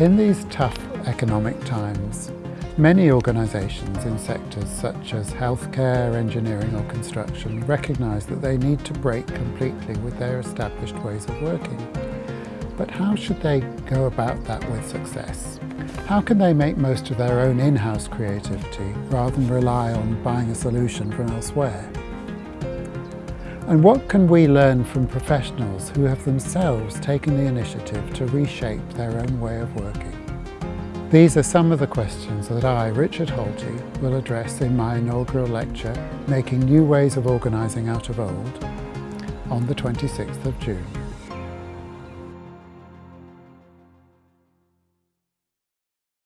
In these tough economic times, many organisations in sectors such as healthcare, engineering or construction recognise that they need to break completely with their established ways of working. But how should they go about that with success? How can they make most of their own in-house creativity rather than rely on buying a solution from elsewhere? And what can we learn from professionals who have themselves taken the initiative to reshape their own way of working? These are some of the questions that I, Richard Holti, will address in my inaugural lecture, Making New Ways of Organising Out of Old, on the 26th of June.